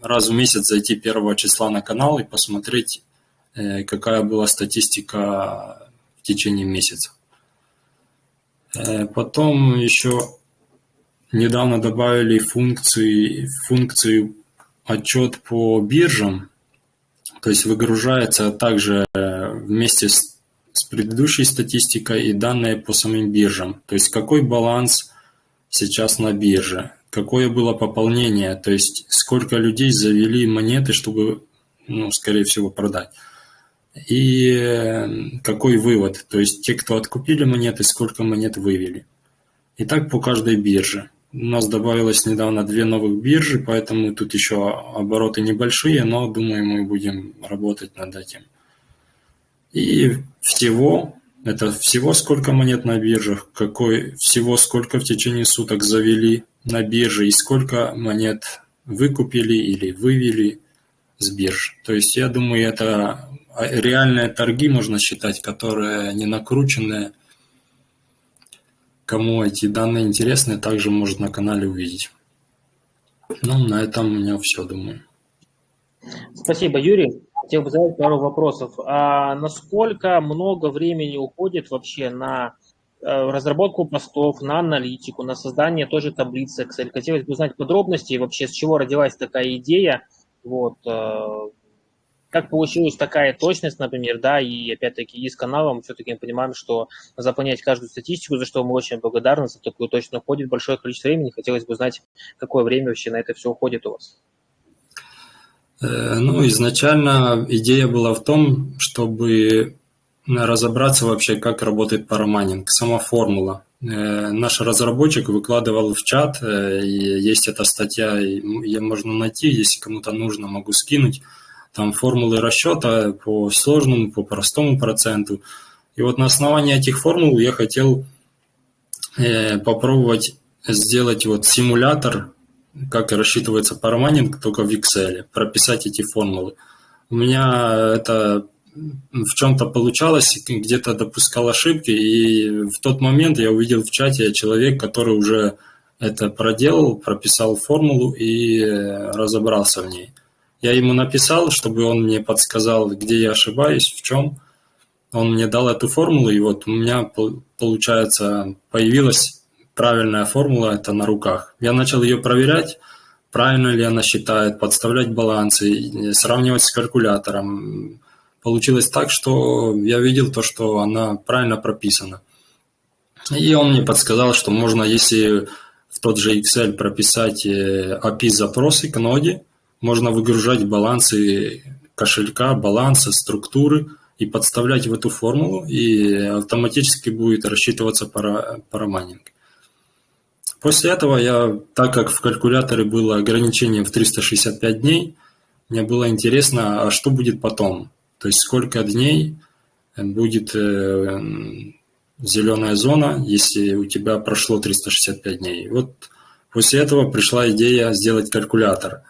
раз в месяц зайти 1 числа на канал и посмотреть, э, какая была статистика в течение месяца. Э, потом еще недавно добавили функции, функцию отчет по биржам, то есть выгружается также вместе с, с предыдущей статистикой и данные по самим биржам, то есть какой баланс сейчас на бирже, какое было пополнение, то есть сколько людей завели монеты, чтобы, ну, скорее всего, продать. И э, какой вывод, то есть те, кто откупили монеты, сколько монет вывели. И так по каждой бирже. У нас добавилось недавно две новых биржи, поэтому тут еще обороты небольшие, но думаю, мы будем работать над этим. И всего это всего сколько монет на биржах, какой всего сколько в течение суток завели на бирже и сколько монет выкупили или вывели с бирж. То есть я думаю, это реальные торги можно считать, которые не накрученные. Кому эти данные интересны, также может на канале увидеть. Ну, на этом у меня все, думаю. Спасибо, Юрий. Хотел бы задать пару вопросов. А насколько много времени уходит вообще на разработку постов, на аналитику, на создание той же таблицы Excel? Хотелось бы узнать подробности вообще, с чего родилась такая идея, вот, э, как получилась такая точность, например, да, и опять-таки и с каналом все-таки мы понимаем, что заполнять каждую статистику, за что мы очень благодарны, за такую точно уходит большое количество времени. Хотелось бы узнать, какое время вообще на это все уходит у вас. Э, ну, изначально идея была в том, чтобы разобраться вообще, как работает парамайнинг, сама формула. Э, наш разработчик выкладывал в чат, э, есть эта статья, ее можно найти, если кому-то нужно, могу скинуть. Там формулы расчета по сложному, по простому проценту. И вот на основании этих формул я хотел попробовать сделать вот симулятор как рассчитывается парамайнинг, только в Excel, прописать эти формулы. У меня это в чем-то получалось, где-то допускал ошибки, и в тот момент я увидел в чате человек, который уже это проделал, прописал формулу и разобрался в ней. Я ему написал, чтобы он мне подсказал, где я ошибаюсь, в чем. Он мне дал эту формулу, и вот у меня, получается, появилась правильная формула это на руках. Я начал ее проверять, правильно ли она считает, подставлять балансы, сравнивать с калькулятором. Получилось так, что я видел то, что она правильно прописана. И он мне подсказал, что можно, если в тот же Excel прописать API-запросы к ноде, можно выгружать балансы кошелька, балансы, структуры и подставлять в эту формулу, и автоматически будет рассчитываться пара, парамайнинг. После этого я, так как в калькуляторе было ограничение в 365 дней, мне было интересно, а что будет потом? То есть сколько дней будет э, зеленая зона, если у тебя прошло 365 дней. Вот после этого пришла идея сделать калькулятор.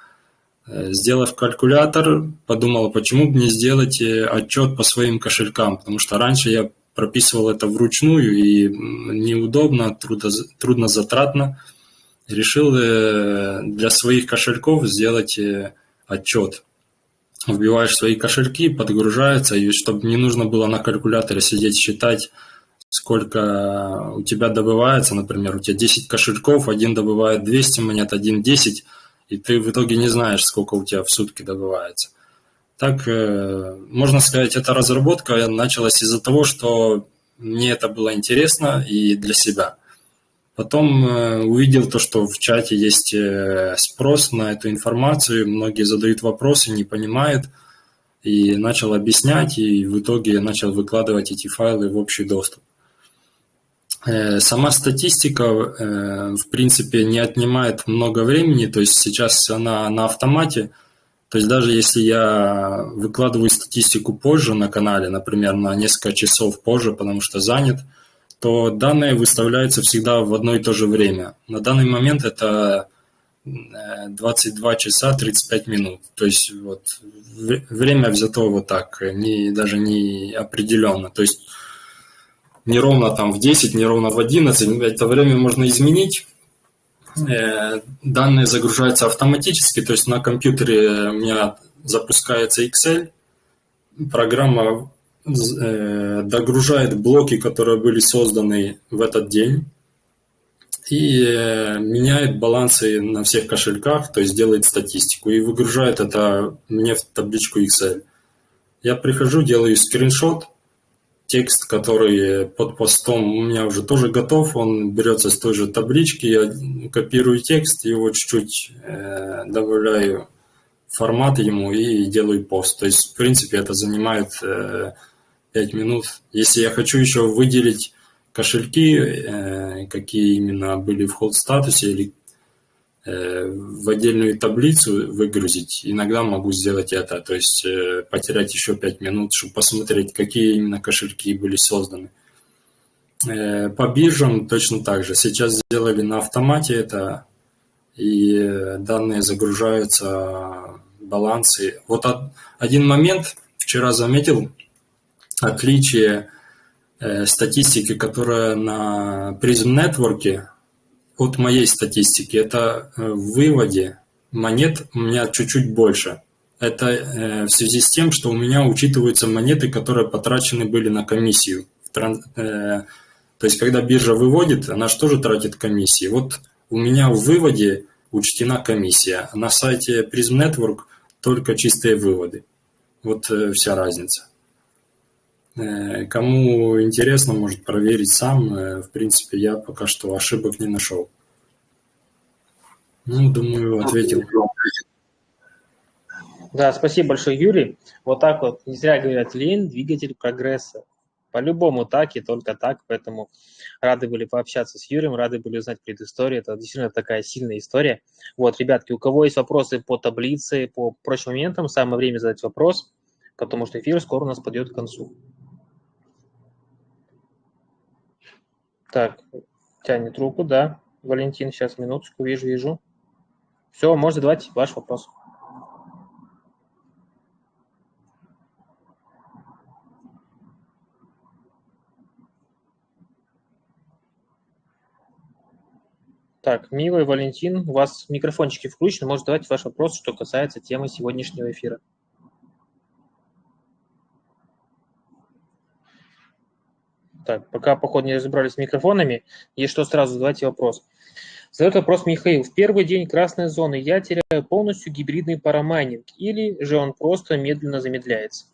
Э, сделав калькулятор, подумал, почему бы не сделать э, отчет по своим кошелькам, потому что раньше я прописывал это вручную и неудобно, трудно, трудно затратно. Решил для своих кошельков сделать отчет. Вбиваешь свои кошельки, подгружается, и чтобы не нужно было на калькуляторе сидеть считать, сколько у тебя добывается, например, у тебя 10 кошельков, один добывает 200 монет, один 10, и ты в итоге не знаешь, сколько у тебя в сутки добывается. Так, э, можно сказать, эта разработка началась из-за того, что мне это было интересно и для себя. Потом э, увидел то, что в чате есть э, спрос на эту информацию, многие задают вопросы, не понимают, и начал объяснять, и в итоге начал выкладывать эти файлы в общий доступ. Э, сама статистика, в принципе, не отнимает много времени, то есть сейчас она на автомате, то есть даже если я выкладываю статистику позже на канале, например, на несколько часов позже, потому что занят, то данные выставляются всегда в одно и то же время. На данный момент это 22 э, часа 35 минут. То есть вот время взято вот так, не, даже не определенно. То есть не ровно там в 10, не ровно в 11, это время можно изменить. Э, данные загружаются автоматически, то есть на компьютере у меня запускается Excel, программа догружает блоки, которые были созданы в этот день, и э, меняет балансы на всех кошельках, то есть делает статистику, и выгружает это мне в табличку Excel. Я прихожу, делаю скриншот, текст, который под постом у меня уже тоже готов, он берется с той же таблички, я копирую текст, его чуть-чуть э, добавляю формат ему и делаю пост. То есть, в принципе, это занимает э, 5 минут. Если я хочу еще выделить кошельки, э, какие именно были в холд статусе или Э, в отдельную таблицу выгрузить, иногда могу сделать это, то есть э, потерять еще 5 минут, чтобы посмотреть, какие именно кошельки были созданы. По биржам точно так же. Сейчас сделали на автомате это, и данные загружаются, балансы. Вот один момент вчера заметил, отличие статистики, которая на Prism Network от моей статистики, это э, в выводе монет у меня чуть-чуть больше. Это э, в связи с тем, что у меня учитываются монеты, которые потрачены были на комиссию. Э, то есть, когда биржа выводит, она же тоже тратит комиссии. Вот у меня в выводе учтена комиссия. На сайте Prism Network только чистые выводы. Вот вся разница. Э, кому интересно, может проверить сам. Э, в принципе, я пока что ошибок не нашел. Ну, думаю, ответил. Да, спасибо большое, Юрий. Вот так вот, не зря говорят, лень – двигатель прогресса. По-любому так и только так, поэтому рады были пообщаться с Юрием, рады были узнать предысторию. Это действительно такая сильная история. Вот, ребятки, у кого есть вопросы по таблице, по прочим моментам, самое время задать вопрос, потому что эфир скоро у нас подойдет к концу. Так, тянет руку, да. Валентин, сейчас минуточку, вижу, вижу. Все, можно задавать ваш вопрос. Так, милый Валентин, у вас микрофончики включены, может задавать ваш вопрос, что касается темы сегодняшнего эфира. Так, пока, походу, не разобрались с микрофонами, есть что сразу задавайте вопрос. Задает вопрос Михаил. В первый день красной зоны я теряю полностью гибридный парамайнинг или же он просто медленно замедляется?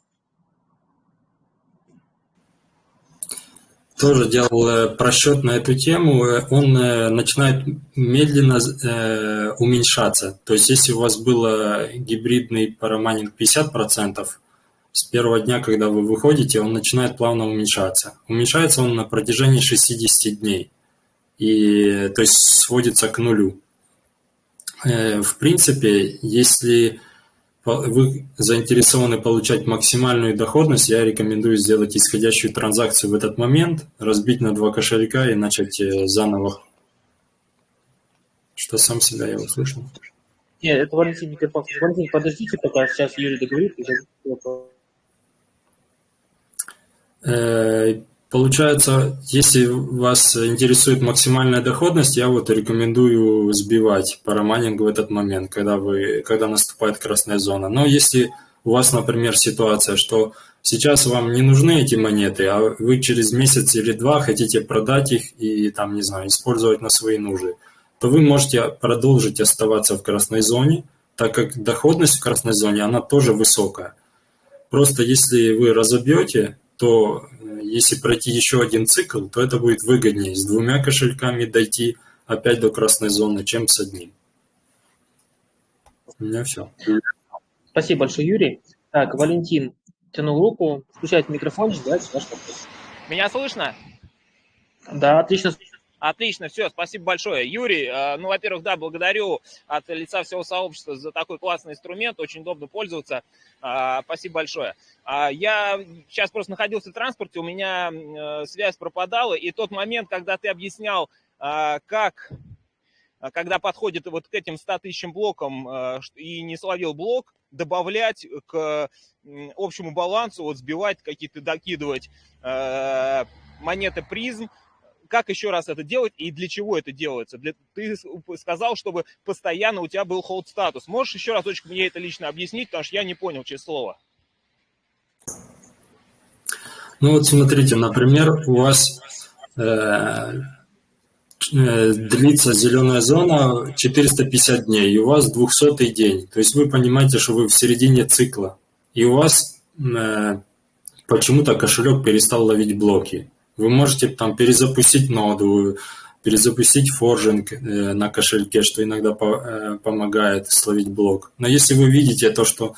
Тоже делал э, просчет на эту тему. Он э, начинает медленно э, уменьшаться. То есть если у вас был гибридный парамайнинг 50%, с первого дня, когда вы выходите, он начинает плавно уменьшаться. Уменьшается он на протяжении 60 дней, и, то есть сводится к нулю. Э, в принципе, если вы заинтересованы получать максимальную доходность, я рекомендую сделать исходящую транзакцию в этот момент, разбить на два кошелька и начать э, заново. Что сам себя я услышал? Нет, это Валентин Николаевич. Валентин, подождите, пока сейчас Юрий договорит. Э, получается, если вас интересует максимальная доходность, я вот рекомендую сбивать парамайнинг в этот момент, когда, вы, когда наступает красная зона. Но если у вас, например, ситуация, что сейчас вам не нужны эти монеты, а вы через месяц или два хотите продать их и там, не знаю, использовать на свои нужды, то вы можете продолжить оставаться в красной зоне, так как доходность в красной зоне, она тоже высокая. Просто если вы разобьете, то э, если пройти еще один цикл, то это будет выгоднее с двумя кошельками дойти опять до красной зоны, чем с одним. У меня все. Спасибо большое, Юрий. Так, Валентин тянул руку. Включайте микрофон, давайте ваш вопрос. Меня слышно? Да, отлично. Отлично, все, спасибо большое. Юрий, э, ну, во-первых, да, благодарю от лица всего сообщества за такой классный инструмент, очень удобно пользоваться. Э, спасибо большое. А, я сейчас просто находился в транспорте, у меня э, связь пропадала, и тот момент, когда ты объяснял, как когда подходит вот к этим 100 тысячам блокам и не словил блок, добавлять к общему балансу, вот сбивать какие-то, докидывать монеты призм, как еще раз это делать и для чего это делается? Для, ты сказал, чтобы постоянно у тебя был hold статус. Можешь еще разочек мне это лично объяснить, потому что я не понял, честное слово. Ну вот смотрите, например, у вас э, э, длится зеленая зона 450 дней, и у вас 200 день. То есть вы понимаете, что вы в середине цикла, и у вас э, почему-то кошелек перестал ловить блоки. Вы можете там перезапустить ноду, перезапустить форжинг э, на кошельке, что иногда э, помогает словить блок. Но если вы видите то, что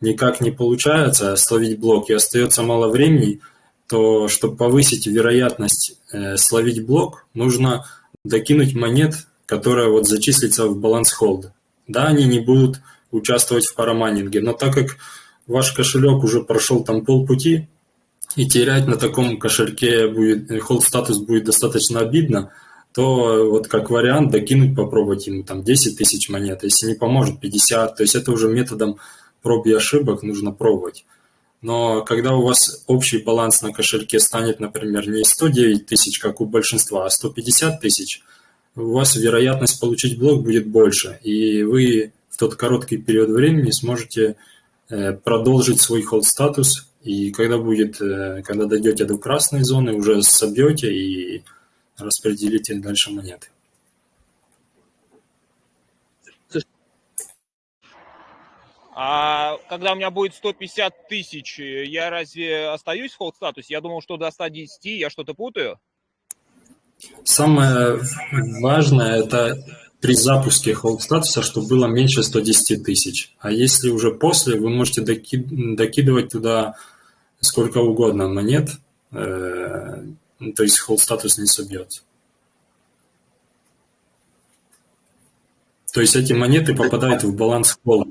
никак не получается словить блок и остается мало времени, то чтобы повысить вероятность э, словить блок, нужно докинуть монет, которая вот зачислится в баланс холд. Да, они не будут участвовать в парамайнинге, но так как ваш кошелек уже прошел там полпути, и терять на таком кошельке будет, hold статус будет достаточно обидно, то вот как вариант докинуть, попробовать ему там 10 тысяч монет, если не поможет 50, то есть это уже методом проб и ошибок нужно пробовать. Но когда у вас общий баланс на кошельке станет, например, не 109 тысяч, как у большинства, а 150 тысяч, у вас вероятность получить блок будет больше, и вы в тот короткий период времени сможете э, продолжить свой hold статус и когда будет, э, когда дойдете до красной зоны, уже собьете и распределите дальше монеты. А когда у меня будет 150 тысяч, я разве остаюсь в холд статусе? Я думал, что до 110, я что-то путаю? Самое важное это при запуске холд статуса, чтобы было меньше 110 тысяч. А если уже после, вы можете докидывать туда сколько угодно монет, э, то есть холд статус не собьется. То есть эти монеты попадают в баланс холда,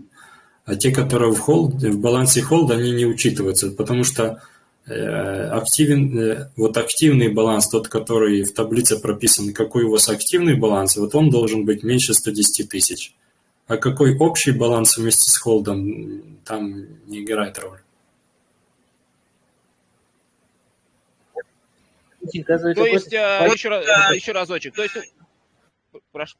а те, которые в, холд, в балансе холда, они не учитываются, потому что активен, э, вот активный баланс, тот, который в таблице прописан, какой у вас активный баланс, вот он должен быть меньше 110 тысяч. А какой общий баланс вместе с холдом, там не играет роль. То есть, э, еще, еще разочек, то есть, прошу,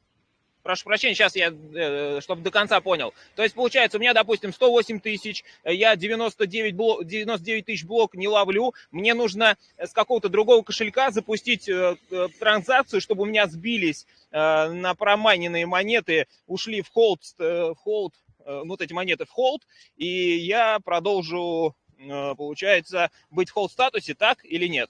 прошу прощения, сейчас я, э, чтобы до конца понял. То есть, получается, у меня, допустим, 108 тысяч, я 99, блок, 99 тысяч блок не ловлю, мне нужно с какого-то другого кошелька запустить э, транзакцию, чтобы у меня сбились на промайненные монеты, ушли в холд, в холд, ну, вот эти монеты в холд, и я продолжу, получается, быть в холд статусе, так или нет?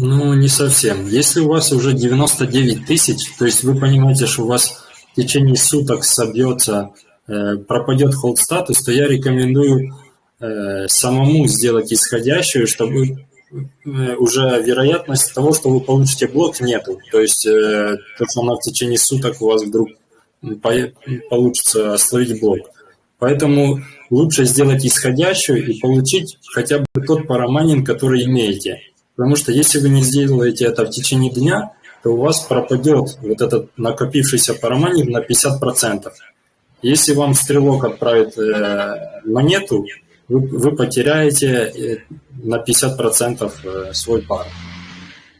Ну, не совсем. Если у вас уже 99 тысяч, то есть вы понимаете, что у вас в течение суток собьется, э, пропадет холд статус, то я рекомендую э, самому сделать исходящую, чтобы э, уже вероятность того, что вы получите блок, нету. То есть то, что она в течение суток у вас вдруг по получится словить блок. Поэтому лучше сделать исходящую и получить хотя бы тот парамайнинг, который имеете. Потому что если вы не сделаете это в течение дня, то у вас пропадет вот этот накопившийся параманит на 50%. Если вам стрелок отправит э, монету, вы, вы потеряете э, на 50% э, свой пар.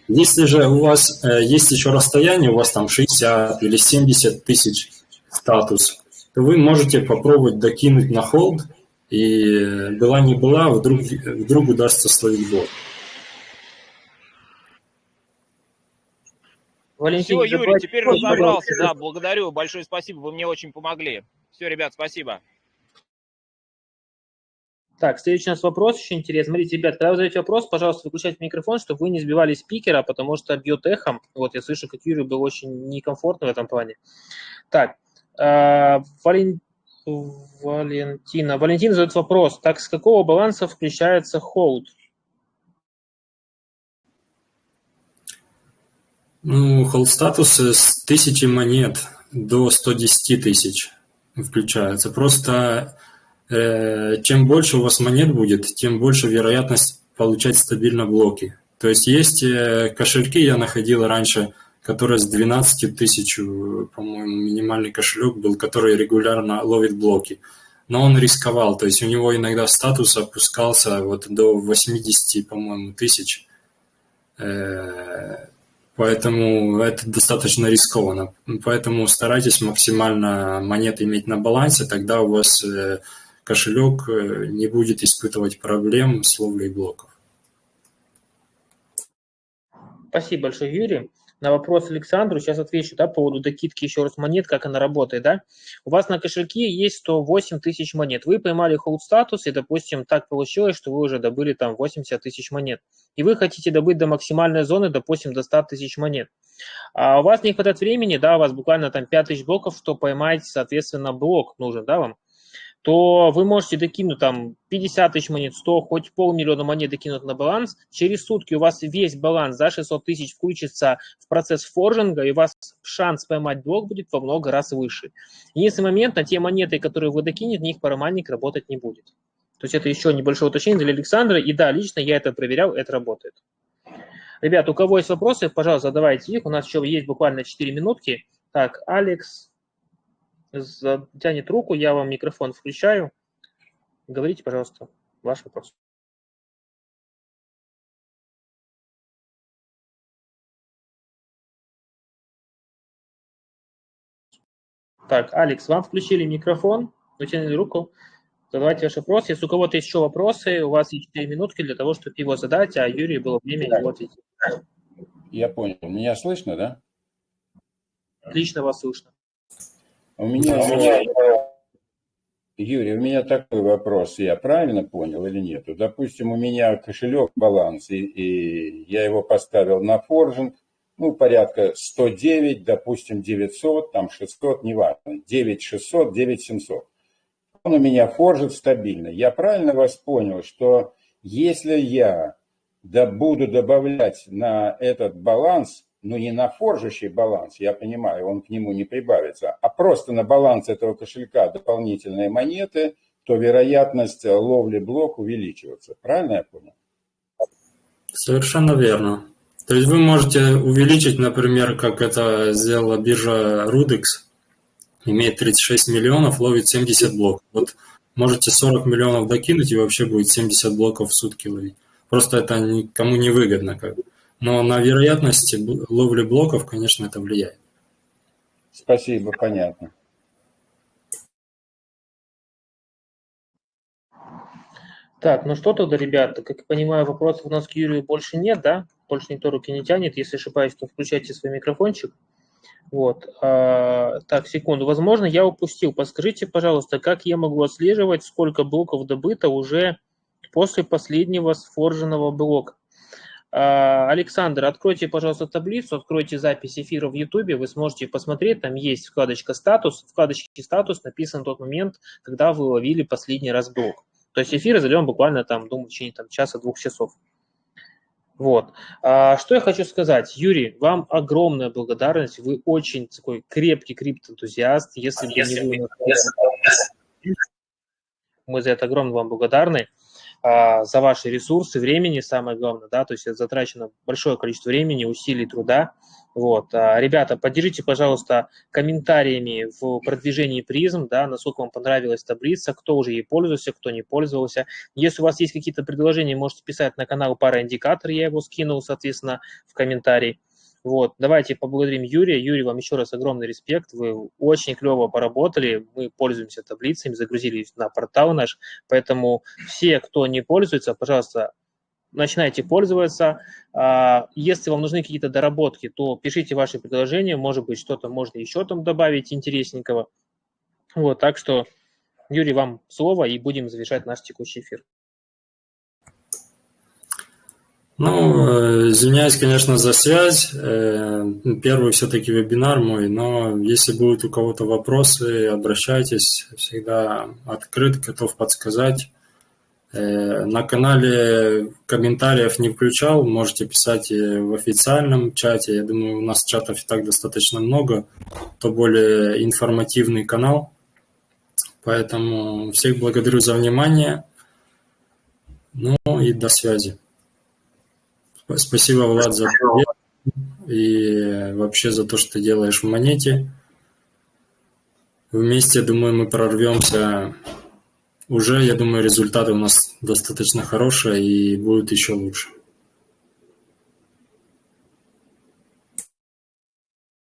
Если же у вас э, есть еще расстояние, у вас там 60 или 70 тысяч статус, то вы можете попробовать докинуть на холд, и была не была, вдруг, вдруг удастся словить бот. Валентин, Все, Юрий, теперь разобрался, да, благодарю, большое спасибо, вы мне очень помогли. Все, ребят, спасибо. Так, следующий у нас вопрос еще интересный. Смотрите, ребят, когда вы задаете вопрос, пожалуйста, выключайте микрофон, чтобы вы не сбивали спикера, потому что бьет эхом. Вот я слышу, как Юрий был очень некомфортно в этом плане. Так, э, Вален... Валентина. Валентина задает вопрос. Так, с какого баланса включается холд? Ну, холд статусы с тысячи монет до 110 тысяч включается. Просто э, чем больше у вас монет будет, тем больше вероятность получать стабильно блоки. То есть есть э, кошельки, я находил раньше, которые с 12 тысяч, по-моему, минимальный кошелек был, который регулярно ловит блоки. Но он рисковал, то есть у него иногда статус опускался вот до 80, по-моему, тысяч. Э, Поэтому это достаточно рискованно. Поэтому старайтесь максимально монет иметь на балансе, тогда у вас э, кошелек э, не будет испытывать проблем с ловлей блоков. Спасибо большое, Юрий на вопрос Александру, сейчас отвечу, да, по поводу докидки еще раз монет, как она работает, да. У вас на кошельке есть 108 тысяч монет. Вы поймали холд статус, и, допустим, так получилось, что вы уже добыли там 80 тысяч монет. И вы хотите добыть до максимальной зоны, допустим, до 100 тысяч монет. А у вас не хватает времени, да, у вас буквально там 5 тысяч блоков, что поймать, соответственно, блок нужен, да, вам то вы можете докинуть там 50 тысяч монет, 100, хоть полмиллиона монет докинуть на баланс. Через сутки у вас весь баланс за 600 тысяч включится в процесс форжинга, и у вас шанс поймать блок будет во много раз выше. Единственный момент, на те монеты, которые вы докинете, на них параманник работать не будет. То есть это еще небольшое уточнение для Александра. И да, лично я это проверял, это работает. Ребят, у кого есть вопросы, пожалуйста, задавайте их. У нас еще есть буквально 4 минутки. Так, Алекс, затянет руку, я вам микрофон включаю. Говорите, пожалуйста, ваш вопрос. Так, Алекс, вам включили микрофон, вытянули руку. Задавайте ваш вопрос. Если у кого-то еще вопросы, у вас есть 4 минутки для того, чтобы его задать, а Юрию было время его ответить. Я понял. Меня слышно, да? Отлично вас слышно. У меня, у меня, Юрий, у меня такой вопрос, я правильно понял или нет? Допустим, у меня кошелек баланс, и, и я его поставил на форжинг, ну, порядка 109, допустим, 900, там 600, неважно, 9600, 9700. Он у меня форжит стабильно. Я правильно вас понял, что если я да, буду добавлять на этот баланс ну не на форжащий баланс, я понимаю, он к нему не прибавится, а просто на баланс этого кошелька дополнительные монеты, то вероятность ловли блок увеличивается. Правильно я понял? Совершенно верно. То есть вы можете увеличить, например, как это сделала биржа Rudex, имеет 36 миллионов, ловит 70 блоков. Вот можете 40 миллионов докинуть и вообще будет 70 блоков в сутки ловить. Просто это никому не выгодно. Как. Но на вероятность ловли блоков, конечно, это влияет. Спасибо, понятно. Так, ну что тогда, ребята, как я понимаю, вопросов у нас к Юрию больше нет, да? Больше никто руки не тянет. Если ошибаюсь, то включайте свой микрофончик. Вот. А, так, секунду. Возможно, я упустил. Подскажите, пожалуйста, как я могу отслеживать, сколько блоков добыто уже после последнего сфорженного блока? А, Александр, откройте, пожалуйста, таблицу, откройте запись эфира в YouTube, вы сможете посмотреть, там есть вкладочка «Статус». В вкладочке «Статус» написан тот момент, когда вы ловили последний раз блок. То есть эфир зальем буквально, там, думаю, в течение там, часа-двух часов. Вот. А, что я хочу сказать. Юрий, вам огромная благодарность. Вы очень такой крепкий криптоэнтузиаст. Если бы не вы, мы за это огромно вам благодарны. А, за ваши ресурсы, времени, самое главное, да, то есть затрачено большое количество времени, усилий, труда. Вот. А, ребята, поддержите, пожалуйста, комментариями в продвижении призм, да, насколько вам понравилась таблица, кто уже ей пользовался, кто не пользовался. Если у вас есть какие-то предложения, можете писать на канал Параиндикатор, я его скинул, соответственно, в комментарии. Вот, давайте поблагодарим Юрия. Юрий, вам еще раз огромный респект. Вы очень клево поработали. Мы пользуемся таблицами, загрузили на портал наш. Поэтому все, кто не пользуется, пожалуйста, начинайте пользоваться. А, если вам нужны какие-то доработки, то пишите ваши предложения. Может быть, что-то можно еще там добавить интересненького. Вот, так что, Юрий, вам слово, и будем завершать наш текущий эфир. Ну, э, извиняюсь, конечно, за связь. Э, первый все-таки вебинар мой, но если будут у кого-то вопросы, обращайтесь. Всегда открыт, готов подсказать. Э, на канале комментариев не включал, можете писать в официальном чате. Я думаю, у нас чатов и так достаточно много. То более информативный канал. Поэтому всех благодарю за внимание. Ну и до связи. Спасибо, Влад, за привет и вообще за то, что ты делаешь в монете. Вместе, думаю, мы прорвемся. Уже, я думаю, результаты у нас достаточно хорошие и будут еще лучше.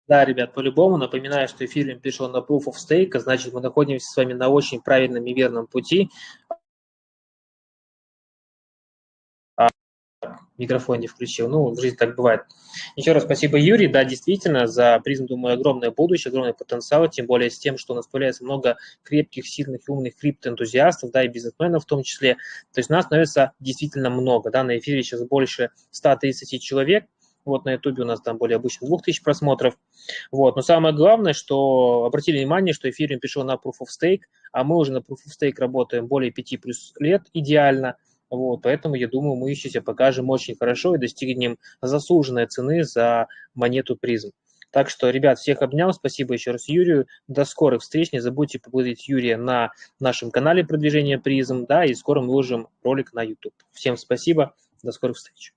Да, ребят, по-любому напоминаю, что эфир перешел на Proof of Stake, а значит, мы находимся с вами на очень правильном и верном пути. Микрофон не включил. Ну, в жизни так бывает. Еще раз спасибо, Юрий. Да, действительно, за призм, думаю, огромное будущее, огромный потенциал, тем более с тем, что у нас появляется много крепких, сильных умных криптоэнтузиастов, да, и бизнесменов в том числе. То есть нас становится действительно много, да, на эфире сейчас больше 130 человек, вот на ютубе у нас там более обычно 2000 просмотров. Вот. Но самое главное, что обратили внимание, что эфириум перешел на Proof of Stake, а мы уже на Proof of Stake работаем более 5 плюс лет идеально. Вот, поэтому, я думаю, мы еще себя покажем очень хорошо и достигнем заслуженной цены за монету призм. Так что, ребят, всех обнял. Спасибо еще раз Юрию. До скорых встреч. Не забудьте поблагодарить Юрия на нашем канале продвижения призм. Да, и скоро мы выложим ролик на YouTube. Всем спасибо. До скорых встреч.